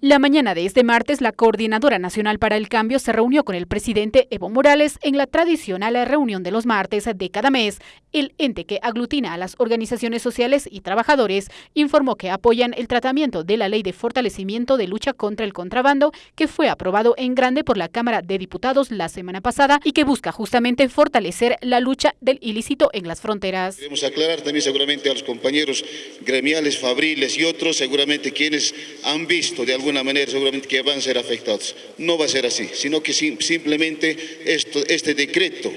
La mañana de este martes, la Coordinadora Nacional para el Cambio se reunió con el presidente Evo Morales en la tradicional reunión de los martes de cada mes. El ente que aglutina a las organizaciones sociales y trabajadores informó que apoyan el tratamiento de la Ley de Fortalecimiento de Lucha contra el Contrabando, que fue aprobado en grande por la Cámara de Diputados la semana pasada y que busca justamente fortalecer la lucha del ilícito en las fronteras. Queremos aclarar también seguramente a los compañeros gremiales, fabriles y otros, seguramente quienes han visto de algún alguna manera seguramente que van a ser afectados. No va a ser así, sino que simplemente este decreto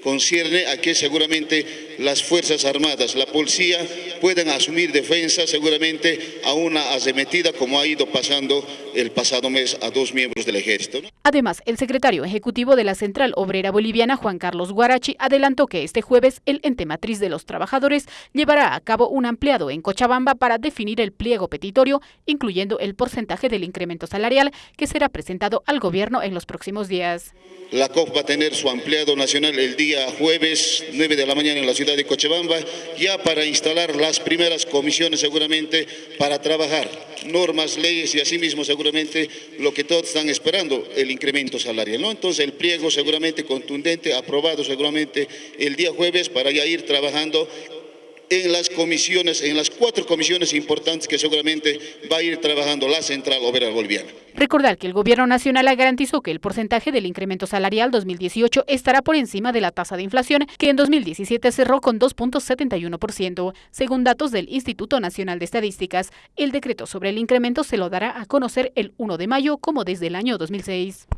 concierne a que seguramente las Fuerzas Armadas, la policía, puedan asumir defensa seguramente a una arremetida como ha ido pasando el pasado mes a dos miembros del ejército. Además, el secretario ejecutivo de la Central Obrera Boliviana, Juan Carlos Guarachi, adelantó que este jueves el ente matriz de los trabajadores llevará a cabo un ampliado en Cochabamba para definir el pliego petitorio, incluyendo el porcentaje del incremento salarial que será presentado al gobierno en los próximos días. La COP va a tener su ampliado nacional el día jueves 9 de la mañana en la ciudad de Cochabamba, ya para instalar las primeras comisiones seguramente para trabajar normas, leyes y asimismo seguramente lo que todos están esperando, el incremento salarial. ¿no? Entonces el pliego seguramente contundente, aprobado seguramente el día jueves para ya ir trabajando en las comisiones, en las cuatro comisiones importantes que seguramente va a ir trabajando la Central Obrera Boliviana. Recordar que el Gobierno Nacional garantizó que el porcentaje del incremento salarial 2018 estará por encima de la tasa de inflación, que en 2017 cerró con 2.71%. Según datos del Instituto Nacional de Estadísticas, el decreto sobre el incremento se lo dará a conocer el 1 de mayo como desde el año 2006.